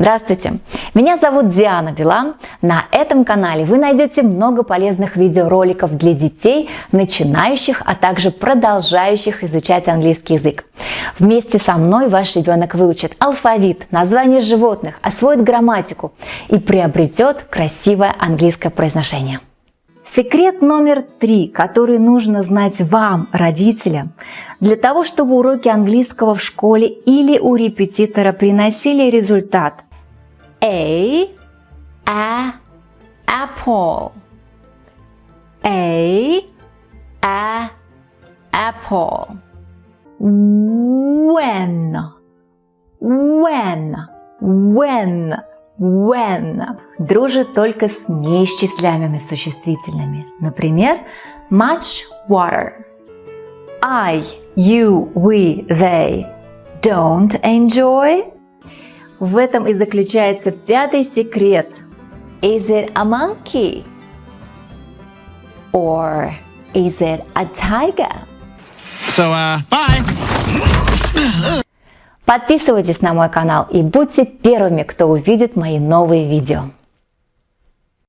Здравствуйте! Меня зовут Диана Билан. На этом канале вы найдете много полезных видеороликов для детей, начинающих, а также продолжающих изучать английский язык. Вместе со мной ваш ребенок выучит алфавит, название животных, освоит грамматику и приобретет красивое английское произношение. Секрет номер три, который нужно знать вам, родителям, для того, чтобы уроки английского в школе или у репетитора приносили результат. A, a, apple. A, a, apple. When, when, when when дружит только с неисчисляемыми существительными. Например, much water. I, you, we, they don't enjoy. В этом и заключается пятый секрет. Is it a monkey? Or is it a tiger? So, uh, bye! Подписывайтесь на мой канал и будьте первыми, кто увидит мои новые видео.